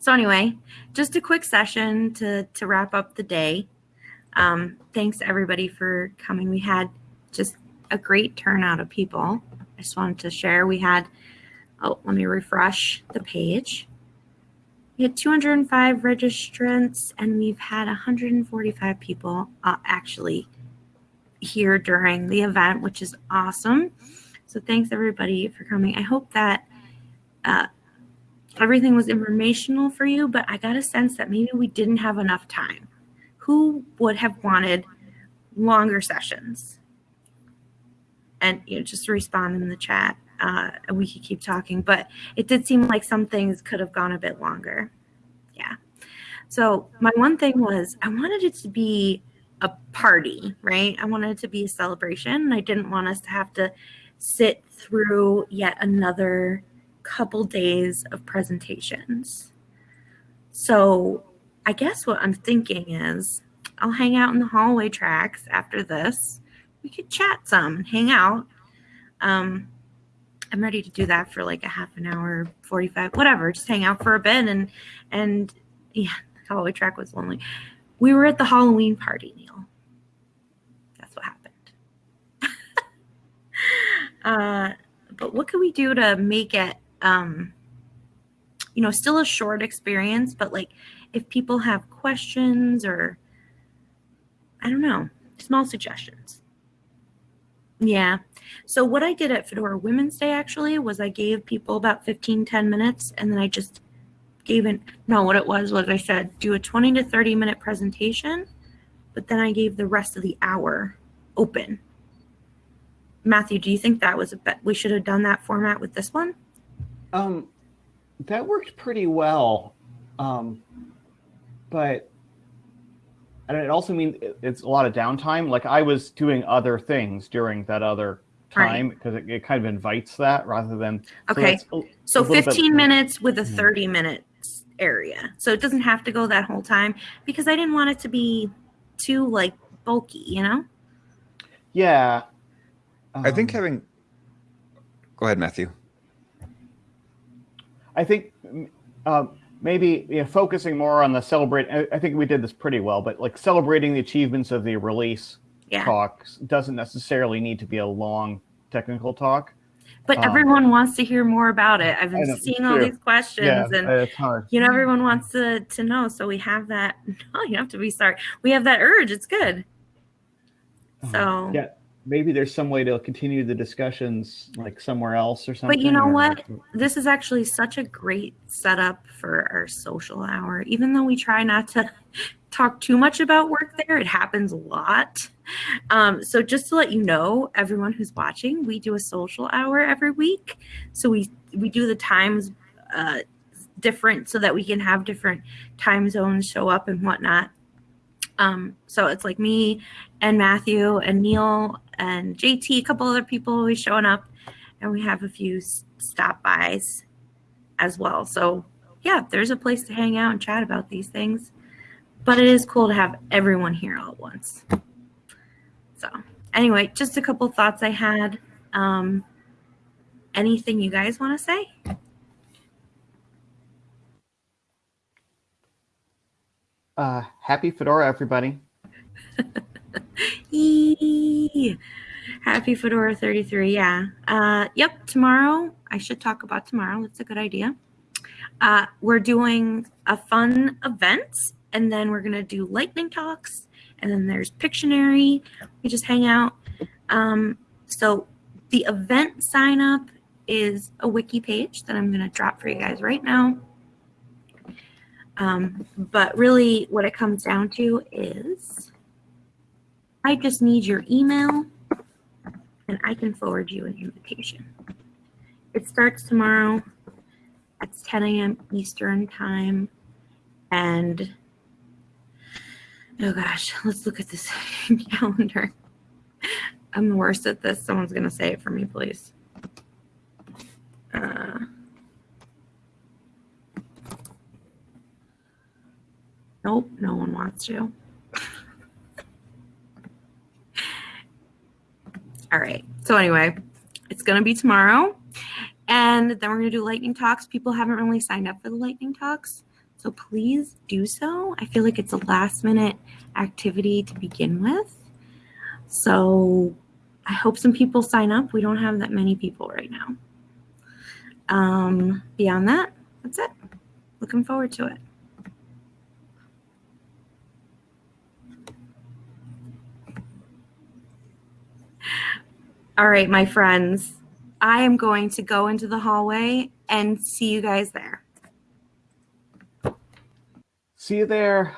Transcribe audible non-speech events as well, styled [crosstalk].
so anyway, just a quick session to to wrap up the day. Um, thanks everybody for coming. We had just a great turnout of people. I just wanted to share. We had, oh, let me refresh the page. We had 205 registrants, and we've had 145 people uh, actually here during the event, which is awesome. So thanks everybody for coming. I hope that uh, everything was informational for you, but I got a sense that maybe we didn't have enough time. Who would have wanted longer sessions? And you know, just respond in the chat. Uh, we could keep talking, but it did seem like some things could have gone a bit longer. Yeah. So my one thing was I wanted it to be a party, right? I wanted it to be a celebration. I didn't want us to have to sit through yet another couple days of presentations. So I guess what I'm thinking is I'll hang out in the hallway tracks after this. We could chat some and hang out. Um, I'm ready to do that for like a half an hour, 45, whatever. Just hang out for a bit and and yeah, the hallway track was lonely. We were at the Halloween party, Neil. That's what happened. [laughs] uh, but what can we do to make it um, you know, still a short experience, but like if people have questions or I don't know, small suggestions. Yeah. So what I did at Fedora Women's Day actually was I gave people about 15, 10 minutes and then I just gave it, no, what it was was I said, do a 20 to 30 minute presentation, but then I gave the rest of the hour open. Matthew, do you think that was a bet? We should have done that format with this one? Um, that worked pretty well. Um, but and it also means it's a lot of downtime. Like I was doing other things during that other time because right. it, it, kind of invites that rather than. Okay. So, so 15 bit, minutes with a hmm. 30 minutes area. So it doesn't have to go that whole time because I didn't want it to be too like bulky, you know? Yeah. Um, I think having, go ahead, Matthew. I think uh, maybe you know, focusing more on the celebrate. I think we did this pretty well, but like celebrating the achievements of the release yeah. talks doesn't necessarily need to be a long technical talk. But um, everyone wants to hear more about it. I've been seeing all these questions, yeah, and you know, everyone wants to to know. So we have that. No, [laughs] you have to be sorry. We have that urge. It's good. Uh-huh. So yeah, maybe there's some way to continue the discussions like somewhere else or something. But you know what? This is actually such a great setup for our social hour. Even though we try not to [laughs] talk too much about work there, it happens a lot. Um, so just to let you know, everyone who's watching, we do a social hour every week. So we we do the times uh, different so that we can have different time zones show up and whatnot. Um, so it's like me and Matthew and Neil and JT, a couple other people always showing up, and we have a few stop bys as well. So yeah, there's a place to hang out and chat about these things, but it is cool to have everyone here all at once. So anyway, just a couple thoughts I had. Um, anything you guys want to say? Uh, happy Fedora, everybody. [laughs] Happy Fedora 33. Yeah. Uh, yep. Tomorrow, I should talk about tomorrow. That's a good idea. Uh, we're doing a fun event, and then we're going to do lightning talks, and then there's Pictionary. We just hang out. Um, so the event sign up is a wiki page that I'm going to drop for you guys right now. Um, but really, what it comes down to is I just need your email and I can forward you an invitation. It starts tomorrow at 10 a.m. Eastern time. And oh gosh, let's look at this [laughs] calendar. I'm the worst at this. Someone's going to say it for me, please. Uh, nope, no one wants to. All right. So anyway, it's going to be tomorrow. And then we're going to do lightning talks. People haven't really signed up for the lightning talks. So please do so. I feel like it's a last minute activity to begin with. So I hope some people sign up. We don't have that many people right now. Um, beyond that, that's it. Looking forward to it. All right, my friends, I am going to go into the hallway and see you guys there. See you there.